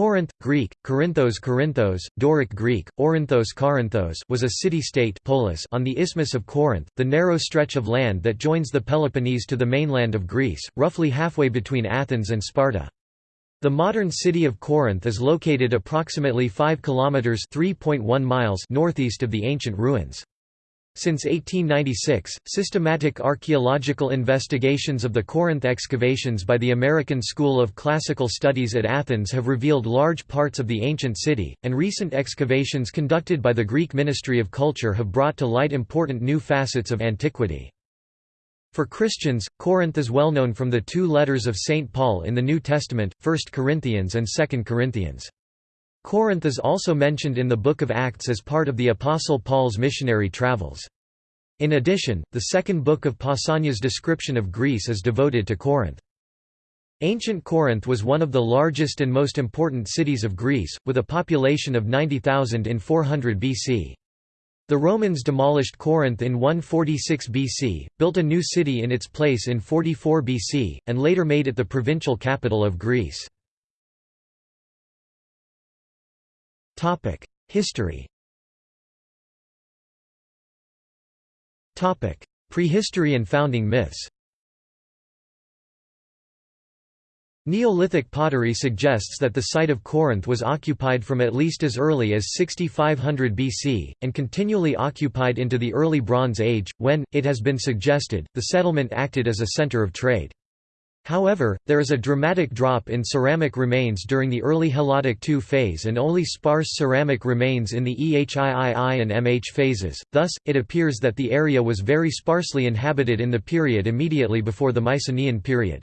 Corinth, Greek, Corinthos Corinthos, Doric Greek, Orinthos Corinthos was a city-state polis on the Isthmus of Corinth, the narrow stretch of land that joins the Peloponnese to the mainland of Greece, roughly halfway between Athens and Sparta. The modern city of Corinth is located approximately 5 kilometers (3.1 miles) northeast of the ancient ruins. Since 1896, systematic archaeological investigations of the Corinth excavations by the American School of Classical Studies at Athens have revealed large parts of the ancient city, and recent excavations conducted by the Greek Ministry of Culture have brought to light important new facets of antiquity. For Christians, Corinth is well known from the two letters of St. Paul in the New Testament, 1 Corinthians and 2 Corinthians. Corinth is also mentioned in the Book of Acts as part of the Apostle Paul's missionary travels. In addition, the second book of Pausanias' description of Greece is devoted to Corinth. Ancient Corinth was one of the largest and most important cities of Greece, with a population of 90,000 in 400 BC. The Romans demolished Corinth in 146 BC, built a new city in its place in 44 BC, and later made it the provincial capital of Greece. History. Prehistory and founding myths. Neolithic pottery suggests that the site of Corinth was occupied from at least as early as 6500 BC, and continually occupied into the early Bronze Age, when, it has been suggested, the settlement acted as a center of trade. However, there is a dramatic drop in ceramic remains during the early Helladic II phase and only sparse ceramic remains in the EHIII and MH phases, thus, it appears that the area was very sparsely inhabited in the period immediately before the Mycenaean period.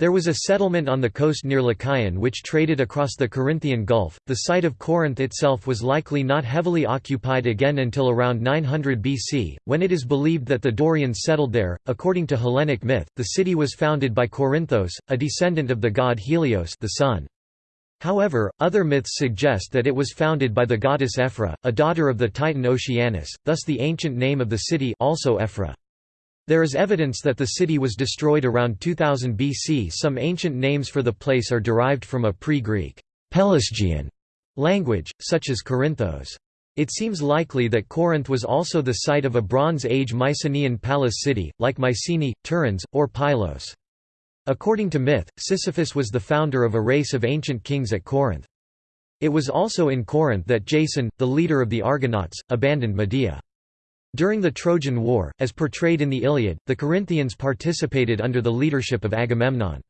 There was a settlement on the coast near Lechaion which traded across the Corinthian Gulf. The site of Corinth itself was likely not heavily occupied again until around 900 BC, when it is believed that the Dorians settled there. According to Hellenic myth, the city was founded by Corinthos, a descendant of the god Helios, the sun. However, other myths suggest that it was founded by the goddess Ephyra, a daughter of the titan Oceanus, thus the ancient name of the city also Ephyra. There is evidence that the city was destroyed around 2000 BC. Some ancient names for the place are derived from a pre-Greek Pelasgian language, such as Corinthos. It seems likely that Corinth was also the site of a Bronze Age Mycenaean palace city, like Mycenae, Tiryns, or Pylos. According to myth, Sisyphus was the founder of a race of ancient kings at Corinth. It was also in Corinth that Jason, the leader of the Argonauts, abandoned Medea. During the Trojan War, as portrayed in the Iliad, the Corinthians participated under the leadership of Agamemnon.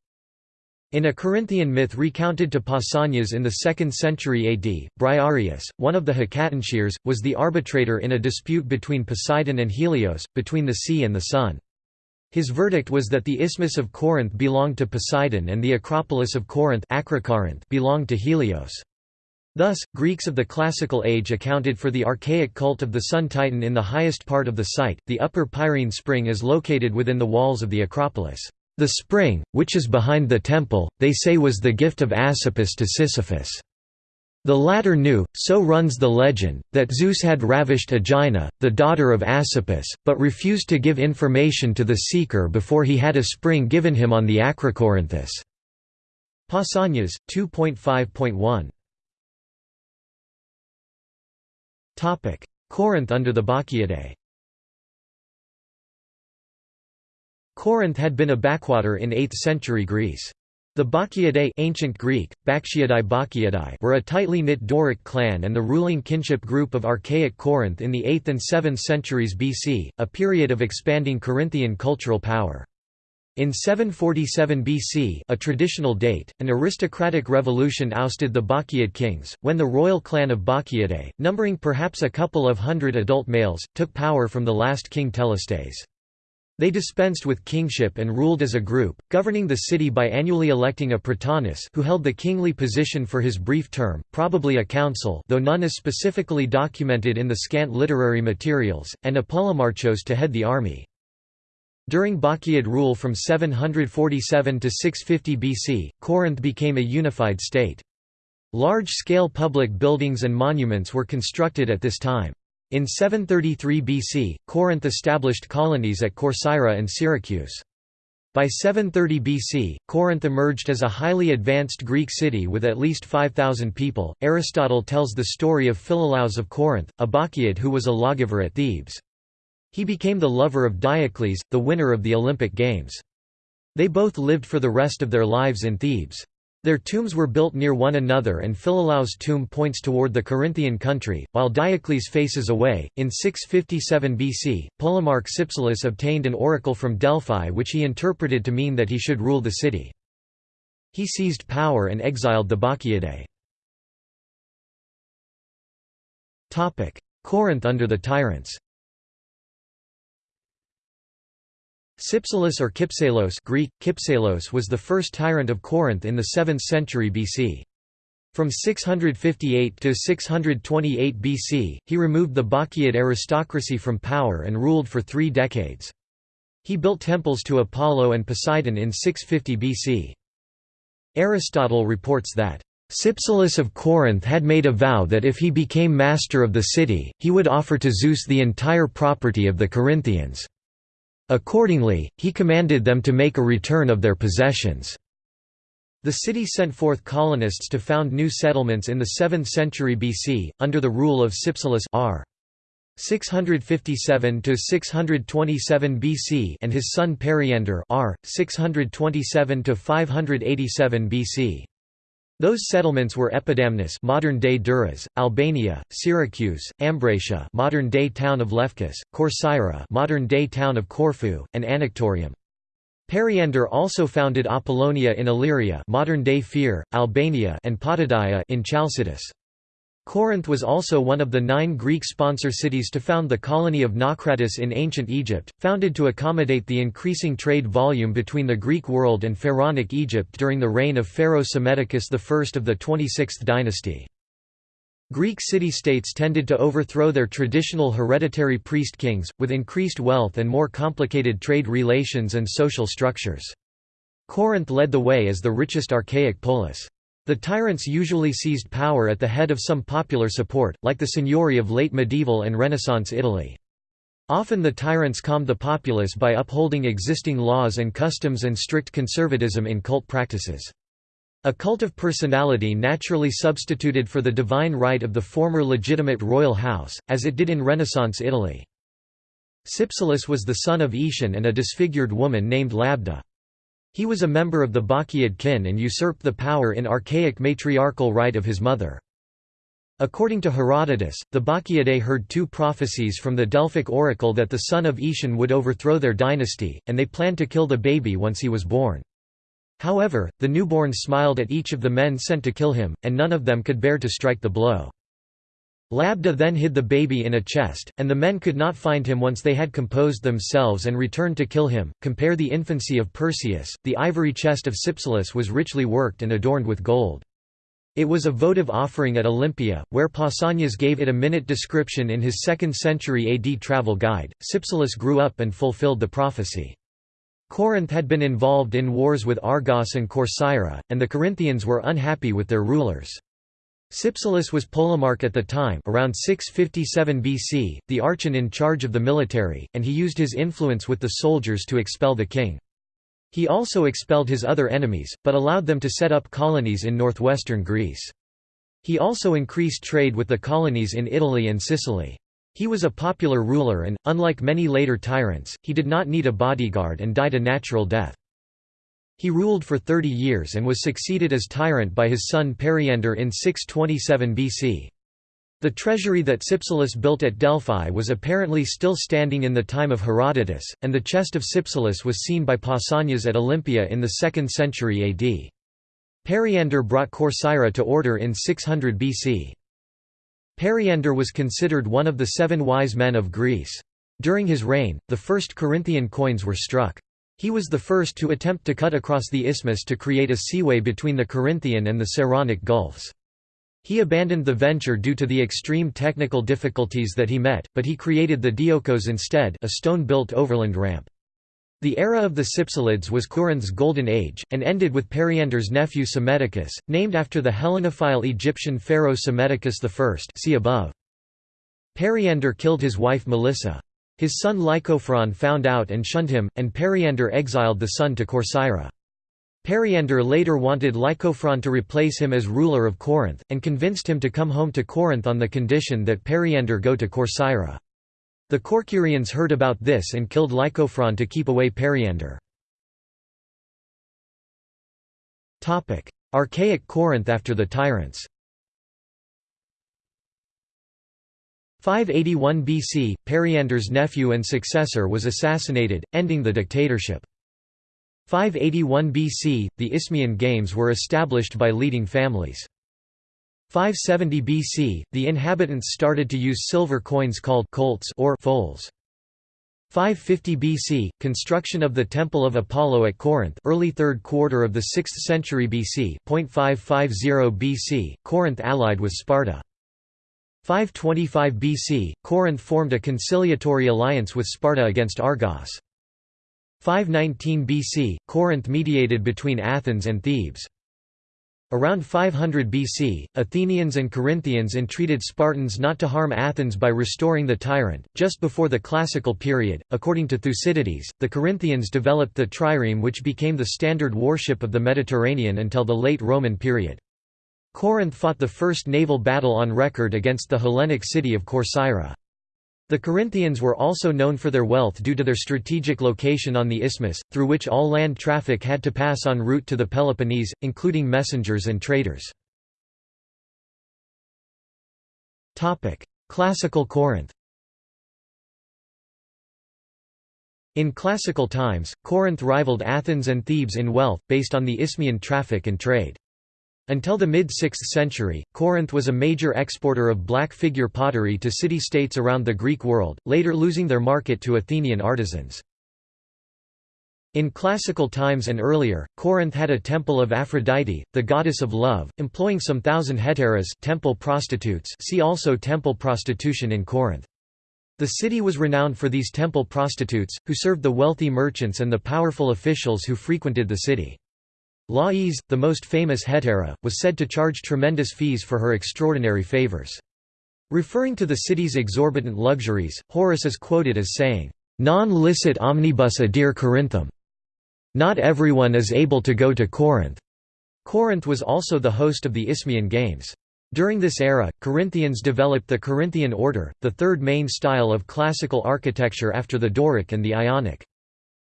In a Corinthian myth recounted to Pausanias in the 2nd century AD, Briareus, one of the Hecatoncheires, was the arbitrator in a dispute between Poseidon and Helios, between the sea and the sun. His verdict was that the Isthmus of Corinth belonged to Poseidon and the Acropolis of Corinth belonged to Helios. Thus, Greeks of the Classical Age accounted for the archaic cult of the sun titan in the highest part of the site. The Upper Peirene Spring is located within the walls of the Acropolis. The spring, which is behind the temple, they say was the gift of Asopus to Sisyphus. The latter knew, so runs the legend, that Zeus had ravished Aegina, the daughter of Asopus, but refused to give information to the seeker before he had a spring given him on the Acrocorinthus. Pausanias, 2.5.1 Corinth under the Bacchiadae Corinth had been a backwater in 8th century Greece. The Bacchiadae ancient Greek, Bacchiadae were a tightly knit Doric clan and the ruling kinship group of archaic Corinth in the 8th and 7th centuries BC, a period of expanding Corinthian cultural power. In 747 BC a traditional date, an aristocratic revolution ousted the Bacchiad kings, when the royal clan of Bacchiadae, numbering perhaps a couple of hundred adult males, took power from the last king Telestes. They dispensed with kingship and ruled as a group, governing the city by annually electing a prytanis who held the kingly position for his brief term, probably a council though none is specifically documented in the scant literary materials, and a polemarchos to head the army. During Bacchiad rule from 747 to 650 BC, Corinth became a unified state. Large-scale public buildings and monuments were constructed at this time. In 733 BC, Corinth established colonies at Corcyra and Syracuse. By 730 BC, Corinth emerged as a highly advanced Greek city with at least 5,000 people. Aristotle tells the story of Philolaus of Corinth, a Bacchiad who was a lawgiver at Thebes. He became the lover of Diocles, the winner of the Olympic Games. They both lived for the rest of their lives in Thebes. Their tombs were built near one another and Philolaus' tomb points toward the Corinthian country, while Diocles faces away. In 657 BC, Polemarch Cypselus obtained an oracle from Delphi which he interpreted to mean that he should rule the city. He seized power and exiled the Bacchiadae. Corinth under the tyrants Cypselus or Kypselos Greek, Kypselos was the first tyrant of Corinth in the 7th century BC. From 658 to 628 BC, he removed the Bacchiad aristocracy from power and ruled for three decades. He built temples to Apollo and Poseidon in 650 BC. Aristotle reports that, Cypselus of Corinth had made a vow that if he became master of the city, he would offer to Zeus the entire property of the Corinthians. Accordingly, he commanded them to make a return of their possessions. The city sent forth colonists to found new settlements in the 7th century BC, under the rule of Cypselus r. 657 to 627 BC and his son Periander r. 627 to 587 BC. Those settlements were Epidamnus modern-day Durrës, Albania, Syracuse, Ambracia modern-day town of Lefkis, Corcyra modern-day town of Corfu, and Anactorium. Periander also founded Apollonia in Illyria modern-day Fier, Albania and Potidaea in Chalcidice. Corinth was also one of the nine Greek sponsor cities to found the colony of Naucratis in ancient Egypt, founded to accommodate the increasing trade volume between the Greek world and Pharaonic Egypt during the reign of Pharaoh Psammetichus I of the 26th dynasty. Greek city-states tended to overthrow their traditional hereditary priest kings, with increased wealth and more complicated trade relations and social structures. Corinth led the way as the richest archaic polis. The tyrants usually seized power at the head of some popular support, like the signory of late medieval and Renaissance Italy. Often the tyrants calmed the populace by upholding existing laws and customs and strict conservatism in cult practices. A cult of personality naturally substituted for the divine right of the former legitimate royal house, as it did in Renaissance Italy. Cypselus was the son of Aetion and a disfigured woman named Labda. He was a member of the Bacchiad kin and usurped the power in archaic matriarchal right of his mother. According to Herodotus, the Bacchiadae heard two prophecies from the Delphic oracle that the son of Aetion would overthrow their dynasty, and they planned to kill the baby once he was born. However, the newborn smiled at each of the men sent to kill him, and none of them could bear to strike the blow. Labda then hid the baby in a chest, and the men could not find him once they had composed themselves and returned to kill him. Compare the infancy of Perseus. The ivory chest of Cypselus was richly worked and adorned with gold. It was a votive offering at Olympia, where Pausanias gave it a minute description in his 2nd century AD travel guide. Cypselus grew up and fulfilled the prophecy. Corinth had been involved in wars with Argos and Corcyra, and the Corinthians were unhappy with their rulers. Cypselus was polemarch at the time around 657 BC, the archon in charge of the military, and he used his influence with the soldiers to expel the king. He also expelled his other enemies, but allowed them to set up colonies in northwestern Greece. He also increased trade with the colonies in Italy and Sicily. He was a popular ruler and, unlike many later tyrants, he did not need a bodyguard and died a natural death. He ruled for 30 years and was succeeded as tyrant by his son Periander in 627 BC. The treasury that Cypselus built at Delphi was apparently still standing in the time of Herodotus, and the chest of Cypselus was seen by Pausanias at Olympia in the 2nd century AD. Periander brought Corcyra to order in 600 BC. Periander was considered one of the seven wise men of Greece. During his reign, the first Corinthian coins were struck. He was the first to attempt to cut across the isthmus to create a seaway between the Corinthian and the Saronic Gulfs. He abandoned the venture due to the extreme technical difficulties that he met, but he created the Diolkos instead a stone-built overland ramp. The era of the Cypselids was Corinth's golden age, and ended with Periander's nephew Psammetichus, named after the Hellenophile Egyptian pharaoh Psammetichus I see above. Periander killed his wife Melissa. His son Lycophron found out and shunned him, and Periander exiled the son to Corcyra. Periander later wanted Lycophron to replace him as ruler of Corinth, and convinced him to come home to Corinth on the condition that Periander go to Corcyra. The Corcyrians heard about this and killed Lycophron to keep away Periander. Archaic Corinth after the tyrants 581 BC, Periander's nephew and successor was assassinated, ending the dictatorship. 581 BC, the Isthmian Games were established by leading families. 570 BC, the inhabitants started to use silver coins called colts or foals. 550 BC, construction of the Temple of Apollo at Corinth early 3rd quarter of the 6th century BC 0.550 BC, Corinth allied with Sparta. 525 BC, Corinth formed a conciliatory alliance with Sparta against Argos. 519 BC, Corinth mediated between Athens and Thebes. Around 500 BC, Athenians and Corinthians entreated Spartans not to harm Athens by restoring the tyrant. Just before the Classical period, according to Thucydides, the Corinthians developed the trireme, which became the standard warship of the Mediterranean until the late Roman period. Corinth fought the first naval battle on record against the Hellenic city of Corcyra. The Corinthians were also known for their wealth due to their strategic location on the isthmus, through which all land traffic had to pass en route to the Peloponnese, including messengers and traders. Classical Corinth In classical times, Corinth rivaled Athens and Thebes in wealth, based on the Isthmian traffic and trade. Until the mid-6th century, Corinth was a major exporter of black figure pottery to city-states around the Greek world, later losing their market to Athenian artisans. In classical times and earlier, Corinth had a temple of Aphrodite, the goddess of love, employing some thousand hetairas temple prostitutes see also temple prostitution in Corinth. The city was renowned for these temple prostitutes, who served the wealthy merchants and the powerful officials who frequented the city. Lais, the most famous hetaira, was said to charge tremendous fees for her extraordinary favors. Referring to the city's exorbitant luxuries, Horace is quoted as saying, Non licet omnibus adire Corinthum. Not everyone is able to go to Corinth. Corinth was also the host of the Isthmian Games. During this era, Corinthians developed the Corinthian order, the third main style of classical architecture after the Doric and the Ionic.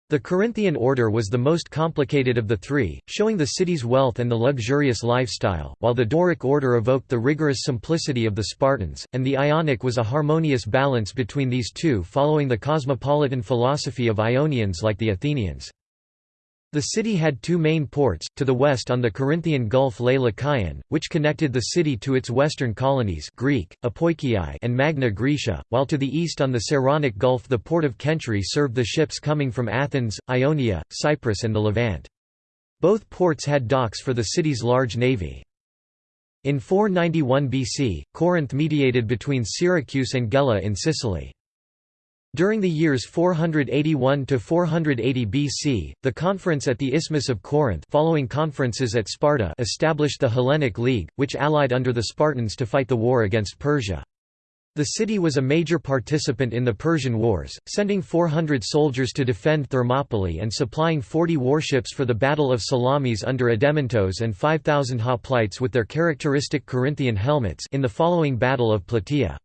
The Corinthian order was the most complicated of the three, showing the city's wealth and the luxurious lifestyle, while the Doric order evoked the rigorous simplicity of the Spartans, and the Ionic was a harmonious balance between these two following the cosmopolitan philosophy of Ionians like the Athenians. The city had two main ports, to the west on the Corinthian Gulf lay Lechaion, which connected the city to its western colonies Greek, Apoikiai and Magna Graecia, while to the east on the Saronic Gulf the port of Cenchreae served the ships coming from Athens, Ionia, Cyprus and the Levant. Both ports had docks for the city's large navy. In 491 BC, Corinth mediated between Syracuse and Gela in Sicily. During the years 481 to 480 BC, the conference at the Isthmus of Corinth following conferences at Sparta established the Hellenic League, which allied under the Spartans to fight the war against Persia. The city was a major participant in the Persian Wars, sending 400 soldiers to defend Thermopylae and supplying 40 warships for the Battle of Salamis under Adeimantos and 5,000 hoplites with their characteristic Corinthian helmets in the following Battle of Plataea.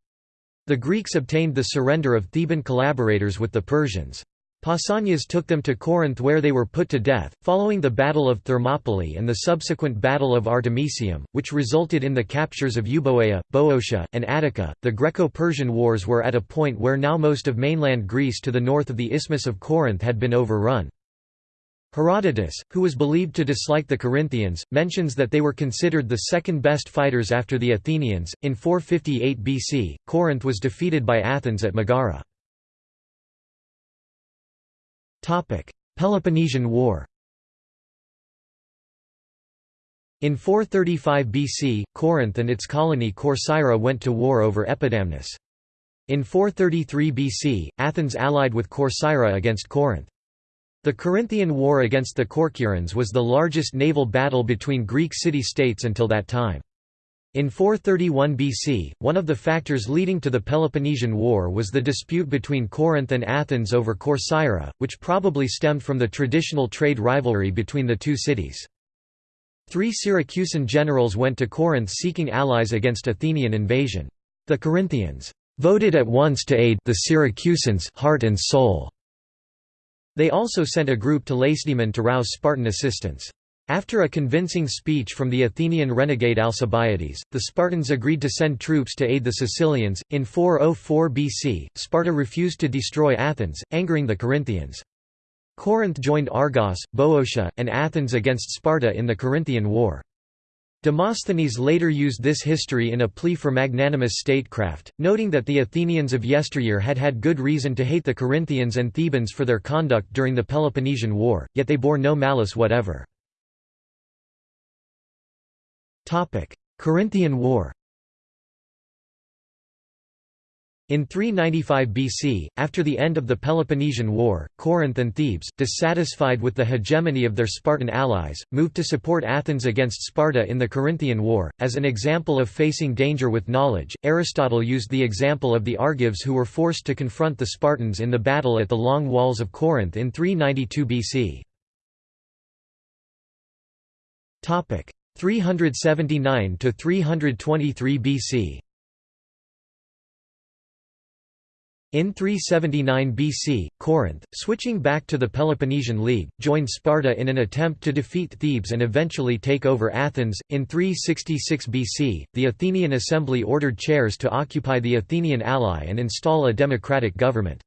The Greeks obtained the surrender of Theban collaborators with the Persians. Pausanias took them to Corinth where they were put to death. Following the Battle of Thermopylae and the subsequent Battle of Artemisium, which resulted in the captures of Euboea, Boeotia, and Attica, the Greco Persian Wars were at a point where now most of mainland Greece to the north of the Isthmus of Corinth had been overrun. Herodotus, who was believed to dislike the Corinthians, mentions that they were considered the second best fighters after the Athenians. In 458 BC, Corinth was defeated by Athens at Megara. Topic: Peloponnesian War. In 435 BC, Corinth and its colony Corcyra went to war over Epidamnus. In 433 BC, Athens allied with Corcyra against Corinth. The Corinthian War against the Corcyraeans was the largest naval battle between Greek city-states until that time. In 431 BC, one of the factors leading to the Peloponnesian War was the dispute between Corinth and Athens over Corcyra, which probably stemmed from the traditional trade rivalry between the two cities. Three Syracusan generals went to Corinth seeking allies against Athenian invasion. The Corinthians voted at once to aid the Syracusans heart and soul. They also sent a group to Lacedaemon to rouse Spartan assistance. After a convincing speech from the Athenian renegade Alcibiades, the Spartans agreed to send troops to aid the Sicilians. In 404 BC, Sparta refused to destroy Athens, angering the Corinthians. Corinth joined Argos, Boeotia, and Athens against Sparta in the Corinthian War. Demosthenes later used this history in a plea for magnanimous statecraft, noting that the Athenians of yesteryear had had good reason to hate the Corinthians and Thebans for their conduct during the Peloponnesian War, yet they bore no malice whatever. Corinthian War In 395 BC, after the end of the Peloponnesian War, Corinth and Thebes, dissatisfied with the hegemony of their Spartan allies, moved to support Athens against Sparta in the Corinthian War. As an example of facing danger with knowledge, Aristotle used the example of the Argives who were forced to confront the Spartans in the battle at the Long Walls of Corinth in 392 BC. 379 to 323 BC In 379 BC, Corinth, switching back to the Peloponnesian League, joined Sparta in an attempt to defeat Thebes and eventually take over Athens. In 366 BC, the Athenian assembly ordered Chares to occupy the Athenian ally and install a democratic government.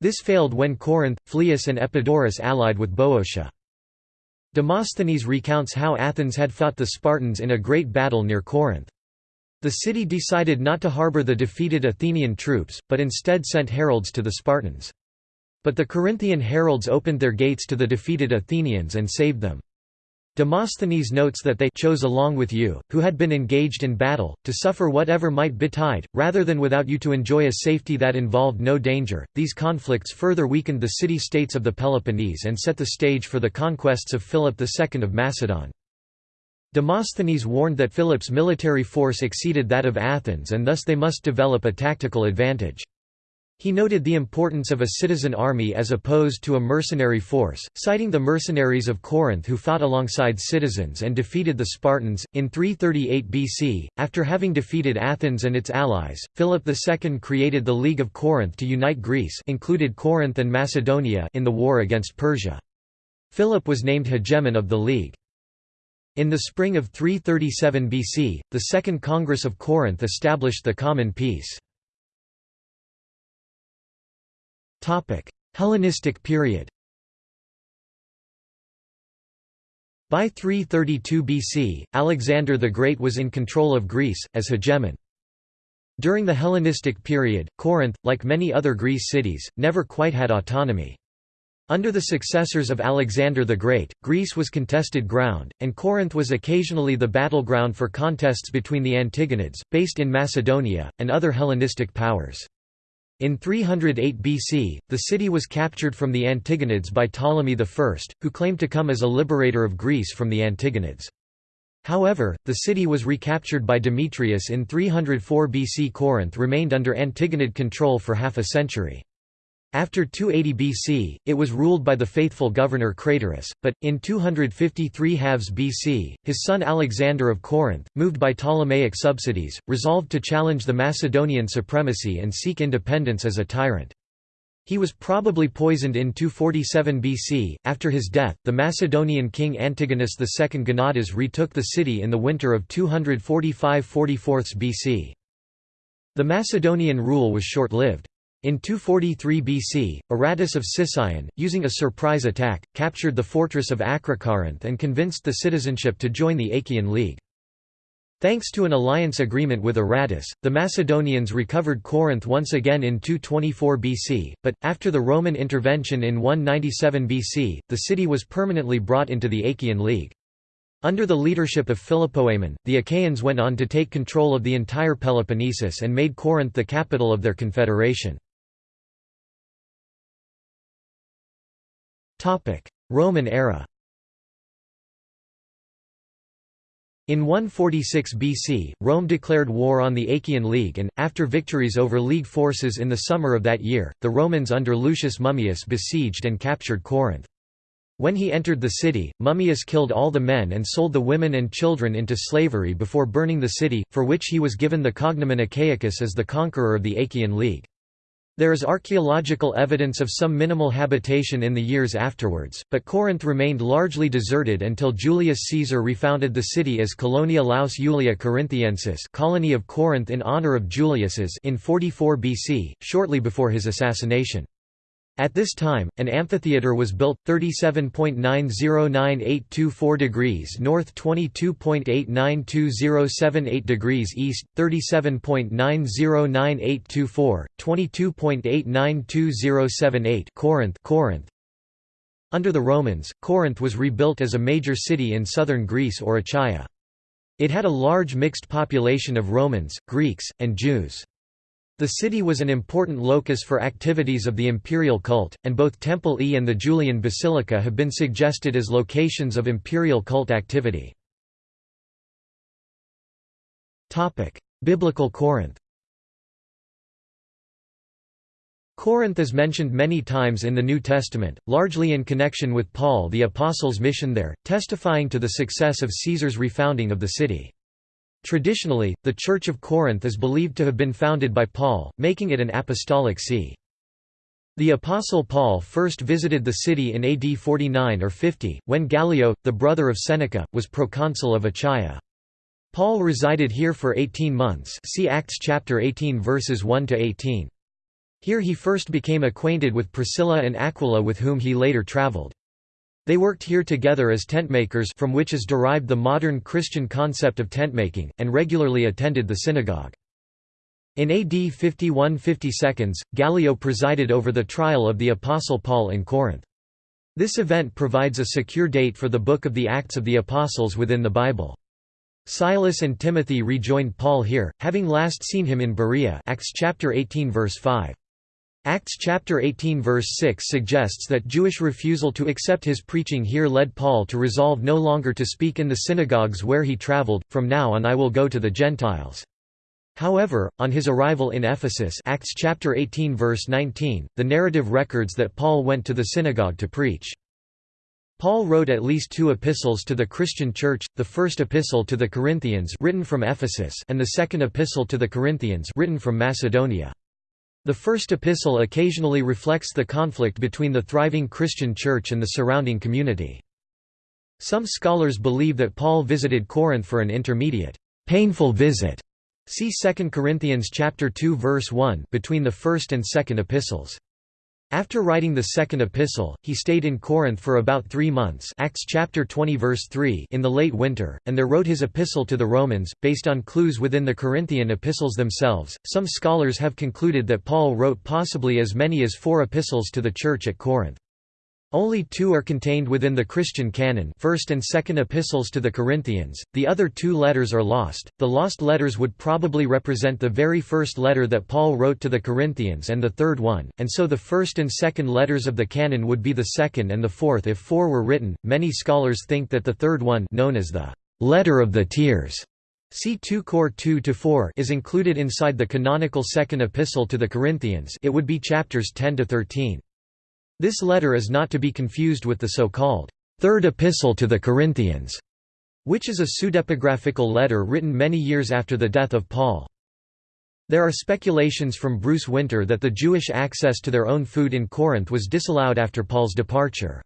This failed when Corinth, Phlius and Epidaurus allied with Boeotia. Demosthenes recounts how Athens had fought the Spartans in a great battle near Corinth. The city decided not to harbor the defeated Athenian troops, but instead sent heralds to the Spartans. But the Corinthian heralds opened their gates to the defeated Athenians and saved them. Demosthenes notes that they chose along with you, who had been engaged in battle, to suffer whatever might betide, rather than without you to enjoy a safety that involved no danger. These conflicts further weakened the city states of the Peloponnese and set the stage for the conquests of Philip II of Macedon. Demosthenes warned that Philip's military force exceeded that of Athens and thus they must develop a tactical advantage. He noted the importance of a citizen army as opposed to a mercenary force, citing the mercenaries of Corinth who fought alongside citizens and defeated the Spartans. In 338 BC, after having defeated Athens and its allies, Philip II created the League of Corinth to unite Greece included Corinth and Macedonia in the war against Persia. Philip was named hegemon of the League. In the spring of 337 BC, the Second Congress of Corinth established the Common Peace. Hellenistic period By 332 BC, Alexander the Great was in control of Greece, as hegemon. During the Hellenistic period, Corinth, like many other Greece cities, never quite had autonomy. Under the successors of Alexander the Great, Greece was contested ground, and Corinth was occasionally the battleground for contests between the Antigonids, based in Macedonia, and other Hellenistic powers. In 308 BC, the city was captured from the Antigonids by Ptolemy I, who claimed to come as a liberator of Greece from the Antigonids. However, the city was recaptured by Demetrius in 304 BC. Corinth remained under Antigonid control for half a century. After 280 BC, it was ruled by the faithful governor Craterus, but, in 253 halves BC, his son Alexander of Corinth, moved by Ptolemaic subsidies, resolved to challenge the Macedonian supremacy and seek independence as a tyrant. He was probably poisoned in 247 BC. After his death, the Macedonian king Antigonus II Gonatas retook the city in the winter of 245–44 BC. The Macedonian rule was short-lived. In 243 BC, Aratus of Sicyon, using a surprise attack, captured the fortress of Acrocorinth and convinced the citizenship to join the Achaean League. Thanks to an alliance agreement with Aratus, the Macedonians recovered Corinth once again in 224 BC, but, after the Roman intervention in 197 BC, the city was permanently brought into the Achaean League. Under the leadership of Philopoemen, the Achaeans went on to take control of the entire Peloponnesus and made Corinth the capital of their confederation. Roman era In 146 BC, Rome declared war on the Achaean League and, after victories over League forces in the summer of that year, the Romans under Lucius Mummius besieged and captured Corinth. When he entered the city, Mummius killed all the men and sold the women and children into slavery before burning the city, for which he was given the cognomen Achaicus as the conqueror of the Achaean League. There is archaeological evidence of some minimal habitation in the years afterwards, but Corinth remained largely deserted until Julius Caesar refounded the city as Colonia Laus Julia Corinthiensis colony of Corinth in honor of Julius's in 44 BC, shortly before his assassination. At this time, an amphitheatre was built, 37.909824 degrees north 22.892078 degrees east, 37.909824, 22.892078 Corinth, Corinth. Under the Romans, Corinth was rebuilt as a major city in southern Greece or Achaia. It had a large mixed population of Romans, Greeks, and Jews. The city was an important locus for activities of the imperial cult, and both Temple E and the Julian Basilica have been suggested as locations of imperial cult activity. Biblical Corinth Corinth is mentioned many times in the New Testament, largely in connection with Paul the Apostle's mission there, testifying to the success of Caesar's refounding of the city. Traditionally, the Church of Corinth is believed to have been founded by Paul, making it an apostolic see. The Apostle Paul first visited the city in AD 49 or 50, when Gallio, the brother of Seneca, was proconsul of Achaia. Paul resided here for 18 months see Acts chapter 18 verses 1 to 18. Here he first became acquainted with Priscilla and Aquila with whom he later traveled. They worked here together as tentmakers from which is derived the modern Christian concept of tentmaking, and regularly attended the synagogue. In AD 51–52, Gallio presided over the trial of the Apostle Paul in Corinth. This event provides a secure date for the Book of the Acts of the Apostles within the Bible. Silas and Timothy rejoined Paul here, having last seen him in Berea Acts chapter 18 verse 5. Acts chapter 18 verse 6 suggests that Jewish refusal to accept his preaching here led Paul to resolve no longer to speak in the synagogues where he traveled, from now on I will go to the Gentiles. However, on his arrival in Ephesus Acts chapter 18 verse 19, the narrative records that Paul went to the synagogue to preach. Paul wrote at least two epistles to the Christian church, the first epistle to the Corinthians written from Ephesus and the second epistle to the Corinthians written from Macedonia. The first epistle occasionally reflects the conflict between the thriving Christian church and the surrounding community. Some scholars believe that Paul visited Corinth for an intermediate, painful visit. See 2 Corinthians chapter 2 verse 1 between the first and second epistles. After writing the second epistle, he stayed in Corinth for about three months Acts chapter 20 verse 3 in the late winter, and there wrote his epistle to the Romans, based on clues within the Corinthian epistles themselves. Some scholars have concluded that Paul wrote possibly as many as four epistles to the church at Corinth. Only two are contained within the Christian canon first and second epistles to the Corinthians, the other two letters are lost. The lost letters would probably represent the very first letter that Paul wrote to the Corinthians and the third one, and so the first and second letters of the canon would be the second and the fourth if four were written. Many scholars think that the third one known as the «letter of the tears» C 2 Cor 2–4 is included inside the canonical second epistle to the Corinthians it would be chapters 10–13. This letter is not to be confused with the so-called Third Epistle to the Corinthians, which is a pseudepigraphical letter written many years after the death of Paul. There are speculations from Bruce Winter that the Jewish access to their own food in Corinth was disallowed after Paul's departure.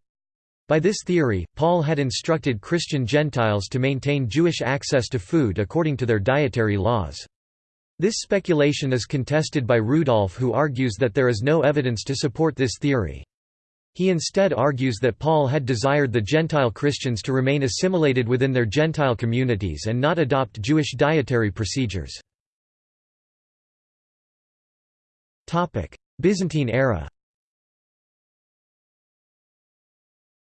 By this theory, Paul had instructed Christian Gentiles to maintain Jewish access to food according to their dietary laws. This speculation is contested by Rudolph who argues that there is no evidence to support this theory. He instead argues that Paul had desired the Gentile Christians to remain assimilated within their Gentile communities and not adopt Jewish dietary procedures. Byzantine era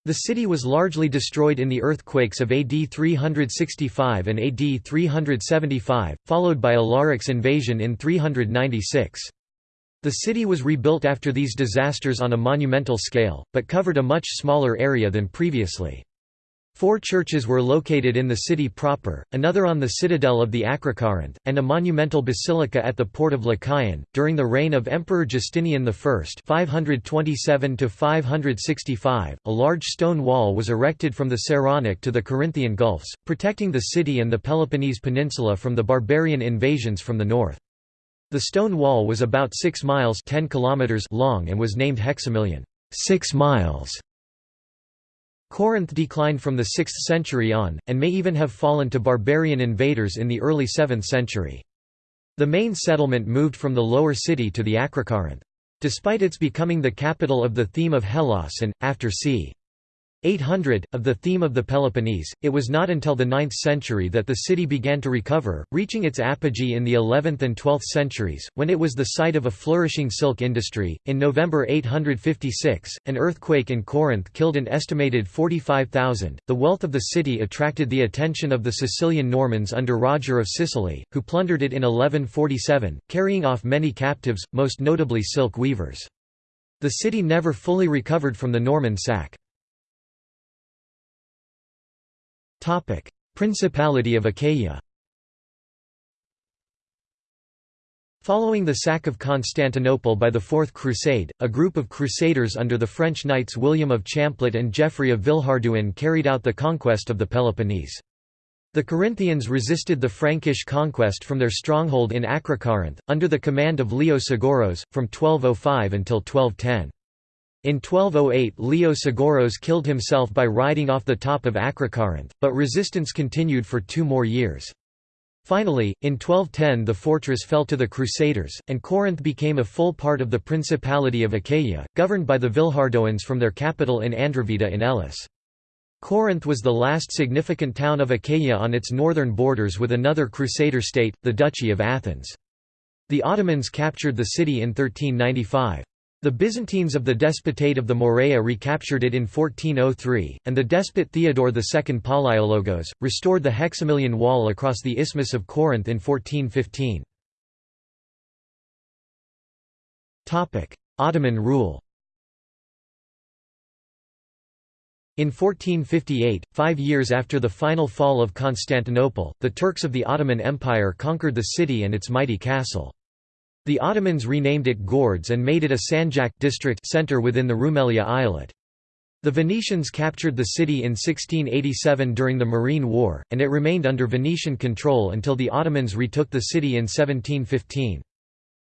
The city was largely destroyed in the earthquakes of AD 365 and AD 375, followed by Alaric's invasion in 396. The city was rebuilt after these disasters on a monumental scale, but covered a much smaller area than previously. Four churches were located in the city proper, another on the citadel of the Acrocorinth, and a monumental basilica at the port of Lechaion. During the reign of Emperor Justinian I (527–565), a large stone wall was erected from the Saronic to the Corinthian Gulfs, protecting the city and the Peloponnese Peninsula from the barbarian invasions from the north. The stone wall was about 6 miles 10 kilometers long and was named Hexamilion 6 miles". Corinth declined from the 6th century on, and may even have fallen to barbarian invaders in the early 7th century. The main settlement moved from the lower city to the Acrocorinth. Despite its becoming the capital of the theme of Hellas and, after c. 800, of the theme of the Peloponnese, it was not until the 9th century that the city began to recover, reaching its apogee in the 11th and 12th centuries, when it was the site of a flourishing silk industry. In November 856, an earthquake in Corinth killed an estimated 45,000. The wealth of the city attracted the attention of the Sicilian Normans under Roger of Sicily, who plundered it in 1147, carrying off many captives, most notably silk weavers. The city never fully recovered from the Norman sack. Principality of Achaia Following the sack of Constantinople by the Fourth Crusade, a group of crusaders under the French knights William of Champlitte and Geoffrey of Villehardouin carried out the conquest of the Peloponnese. The Corinthians resisted the Frankish conquest from their stronghold in Acrocorinth, under the command of Leo Sgouros, from 1205 until 1210. In 1208 Leo Sgouros killed himself by riding off the top of Acrocorinth, but resistance continued for two more years. Finally, in 1210 the fortress fell to the Crusaders, and Corinth became a full part of the Principality of Achaia, governed by the Villehardouins from their capital in Andravida in Elis. Corinth was the last significant town of Achaia on its northern borders with another Crusader state, the Duchy of Athens. The Ottomans captured the city in 1395. The Byzantines of the Despotate of the Morea recaptured it in 1403, and the despot Theodore II Palaiologos, restored the Hexamilion Wall across the Isthmus of Corinth in 1415. Ottoman rule In 1458, five years after the final fall of Constantinople, the Turks of the Ottoman Empire conquered the city and its mighty castle. The Ottomans renamed it Gordes and made it a Sanjak district center within the Rumelia Eyalet. The Venetians captured the city in 1687 during the Morean War, and it remained under Venetian control until the Ottomans retook the city in 1715.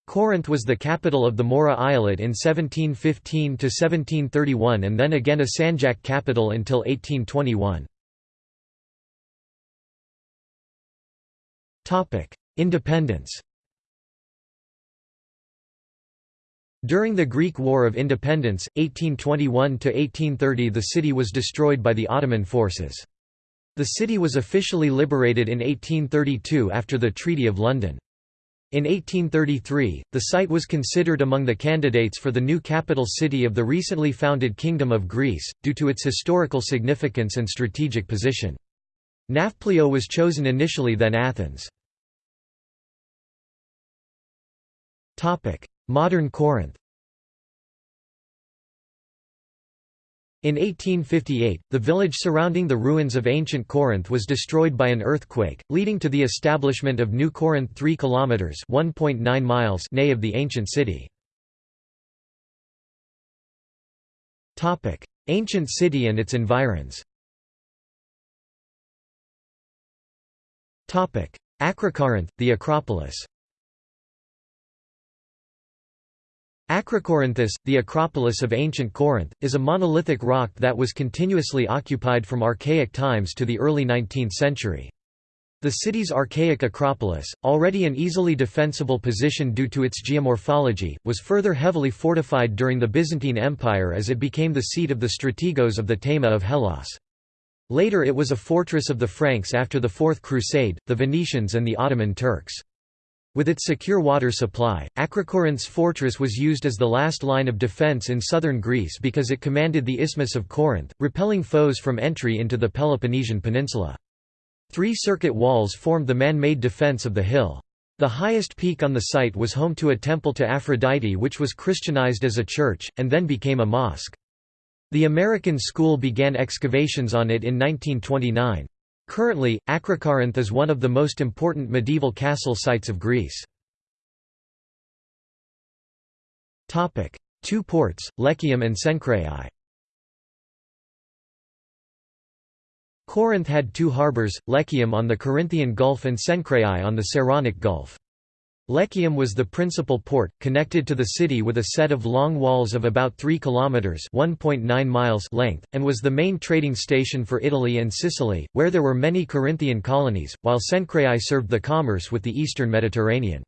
Corinth was the capital of the Morea Eyalet in 1715–1731 and then again a Sanjak capital until 1821. Independence During the Greek War of Independence, 1821–1830 the city was destroyed by the Ottoman forces. The city was officially liberated in 1832 after the Treaty of London. In 1833, the site was considered among the candidates for the new capital city of the recently founded Kingdom of Greece, due to its historical significance and strategic position. Nafplio was chosen initially then Athens. Modern Corinth In 1858, the village surrounding the ruins of ancient Corinth was destroyed by an earthquake, leading to the establishment of New Corinth 3 kilometers (1.9 miles) nay of the ancient city. Topic: Ancient city and its environs. Topic: Acrocorinth, the Acropolis. Acrocorinthus, the Acropolis of ancient Corinth, is a monolithic rock that was continuously occupied from archaic times to the early 19th century. The city's archaic Acropolis, already an easily defensible position due to its geomorphology, was further heavily fortified during the Byzantine Empire as it became the seat of the strategos of the Thema of Hellas. Later it was a fortress of the Franks after the Fourth Crusade, the Venetians and the Ottoman Turks. With its secure water supply, Acrocorinth's fortress was used as the last line of defence in southern Greece because it commanded the Isthmus of Corinth, repelling foes from entry into the Peloponnesian Peninsula. Three circuit walls formed the man-made defence of the hill. The highest peak on the site was home to a temple to Aphrodite which was Christianized as a church, and then became a mosque. The American school began excavations on it in 1929. Currently, Akrokorinth is one of the most important medieval castle sites of Greece. Two ports, Lechaeum and Cenchreae Corinth had two harbours, Lechaeum on the Corinthian Gulf and Cenchreae on the Saronic Gulf. Lechaion was the principal port, connected to the city with a set of long walls of about 3 kilometers (1.9 miles) length, and was the main trading station for Italy and Sicily, where there were many Corinthian colonies, while Cenchreae served the commerce with the eastern Mediterranean.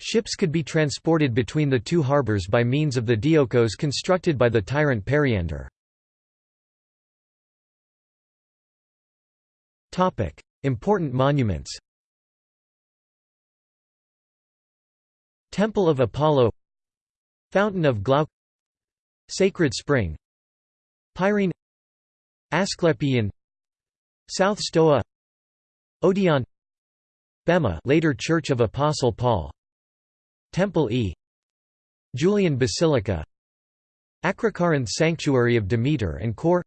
Ships could be transported between the two harbours by means of the diolkos constructed by the tyrant Periander. Important monuments Temple of Apollo Fountain of Glauke Sacred Spring Peirene Asclepion South Stoa Odeon Bema later Church of Apostle Paul Temple E Julian Basilica Acrocorinth Sanctuary of Demeter and Kore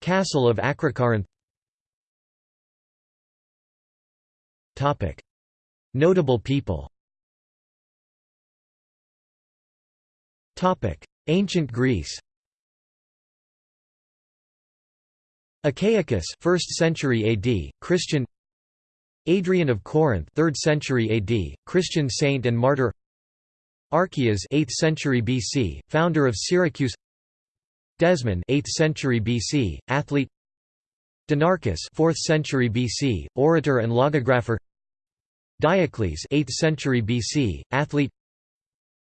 Castle of Acrocorinth Notable people Ancient Greece Achaicus 1st century AD, Christian Adrian of Corinth 3rd century AD, Christian saint and martyr Archias 8th century BC, founder of Syracuse Desmon 8th century BC, athlete Dinarchus 4th century BC, orator and logographer Diocles 8th century BC, athlete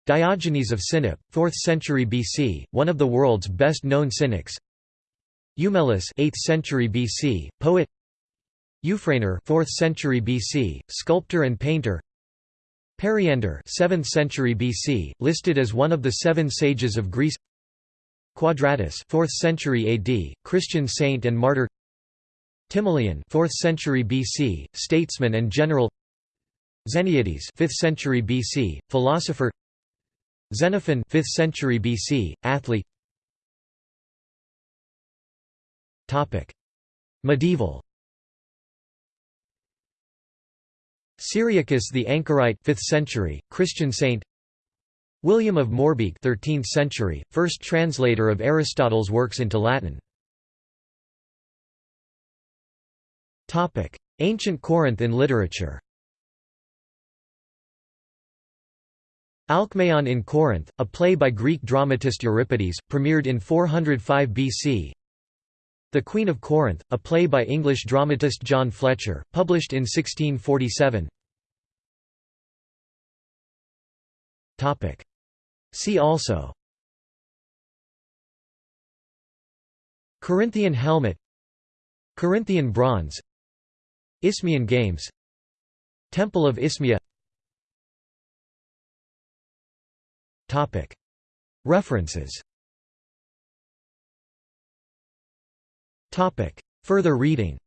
Diogenes of Sinope, 4th century BC, one of the world's best-known cynics. Eumelus 8th century BC, poet. Euphranor 4th century BC, sculptor and painter. Periander 7th century BC, listed as one of the seven sages of Greece. Quadratus 4th century AD, Christian saint and martyr. Timoleon 4th century BC, statesman and general. Xeniades 5th century BC, philosopher Xenophon 5th century BC, athlete. Topic: Medieval. Cyriacus the Anchorite 5th century, Christian saint. William of Moerbeke 13th century, first translator of Aristotle's works into Latin. Topic. Ancient Corinth in literature Alcmaeon in Corinth, a play by Greek dramatist Euripides, premiered in 405 BC. The Queen of Corinth, a play by English dramatist John Fletcher, published in 1647. Topic. See also Corinthian helmet Corinthian bronze Isthmian Games Temple of Isthmia References Further reading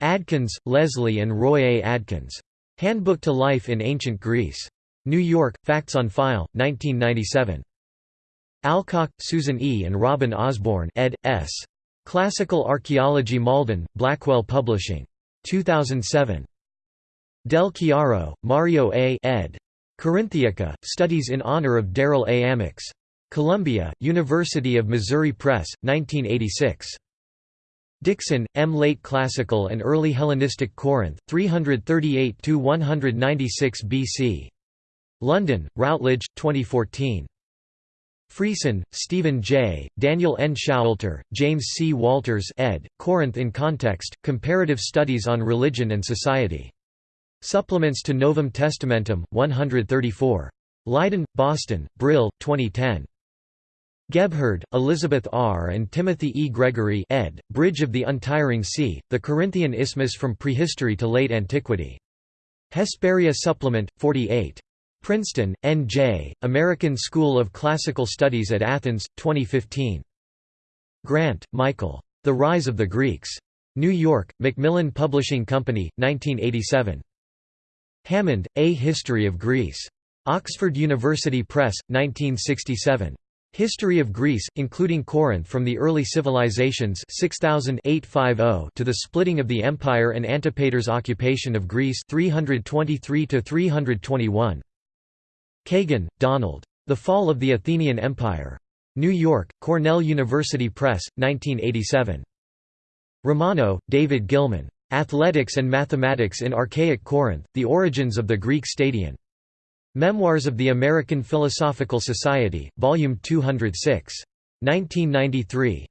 Adkins, Leslie and Roy A. Adkins. Handbook to Life in Ancient Greece. New York, Facts on File, 1997. Alcock, Susan E. and Robin Osborne ed. S. Classical Archaeology Malden, Blackwell Publishing. 2007. Del Chiaro, Mario A. ed. Corinthiaca, Studies in Honor of Darrell A. Amyx. Columbia, University of Missouri Press, 1986. Dixon, M. Late Classical and Early Hellenistic Corinth, 338–196 BC. London, Routledge, 2014. Friesen, Stephen J., Daniel N. Showalter, James C. Walters ed., Corinth in Context, Comparative Studies on Religion and Society. Supplements to Novum Testamentum, 134. Leiden, Boston, Brill, 2010. Gebhard, Elizabeth R. and Timothy E. Gregory ed., Bridge of the Untiring Sea, The Corinthian Isthmus from Prehistory to Late Antiquity. Hesperia Supplement, 48. Princeton, N.J., American School of Classical Studies at Athens, 2015. Grant, Michael. The Rise of the Greeks. New York, Macmillan Publishing Company, 1987. Hammond, A History of Greece. Oxford University Press, 1967. History of Greece, including Corinth from the early civilizations 6000-850 to the splitting of the empire and Antipater's occupation of Greece 323–321. Kagan, Donald. The Fall of the Athenian Empire. New York, Cornell University Press, 1987. Romano, David Gilman. Athletics and Mathematics in Archaic Corinth, The Origins of the Greek Stadion. Memoirs of the American Philosophical Society, Volume 206. 1993.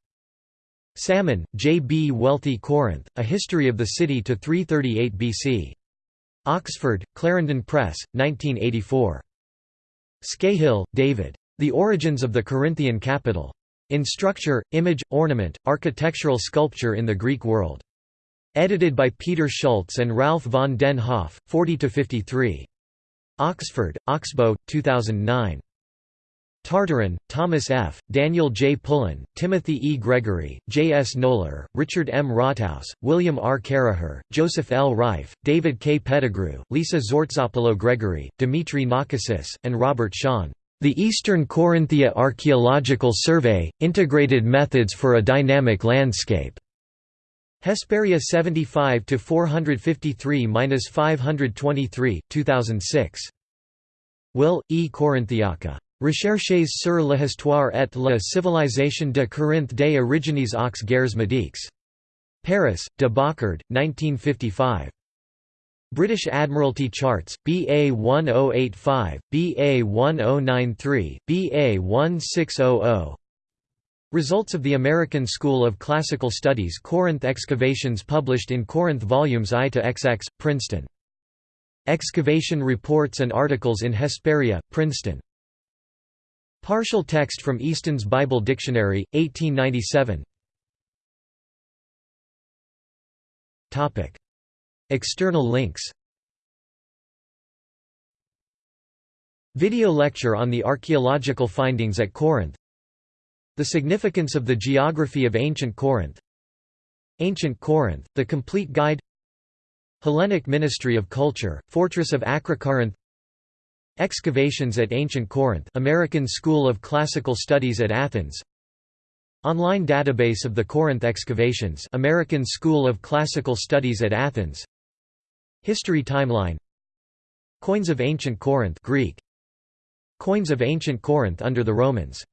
Salmon, J. B. Wealthy Corinth, A History of the City to 338 BC. Oxford, Clarendon Press, 1984. Scahill, David. The Origins of the Corinthian Capital. In Structure, Image, Ornament, Architectural Sculpture in the Greek World. Edited by Peter Schultz and Ralph von den Hoff, 40–53. Oxford, Oxbow, 2009. Tartaron, Thomas F., Daniel J. Pullen, Timothy E. Gregory, J. S. Noller, Richard M. Rothaus, William R. Caraher, Joseph L. Rife, David K. Pettegrew, Lisa Tzortzopoulou Gregory, Dimitri Nakassis, and Robert Schon. The Eastern Corinthia Archaeological Survey, Integrated Methods for a Dynamic Landscape. Hesperia 75 to 453-523, 2006. Will E. Corinthiaca. Recherches sur l'histoire et la civilisation de Corinthe des origines aux guerres médiques. Paris, de Boccard, 1955. British Admiralty Charts, BA 1085, BA 1093, BA 1600 Results of the American School of Classical Studies Corinth excavations published in Corinth Volumes I to XX, Princeton. Excavation reports and articles in Hesperia, Princeton. Partial text from Easton's Bible Dictionary, 1897 External links Video lecture on the archaeological findings at Corinth the significance of the geography of ancient Corinth. Ancient Corinth, The Complete Guide. Hellenic Ministry of Culture, Fortress of Acrocorinth Excavations at Ancient Corinth American School of Classical Studies at Athens. Online database of the Corinth excavations American School of Classical Studies at Athens. History timeline. Coins of Ancient Corinth Greek. Coins of Ancient Corinth under the Romans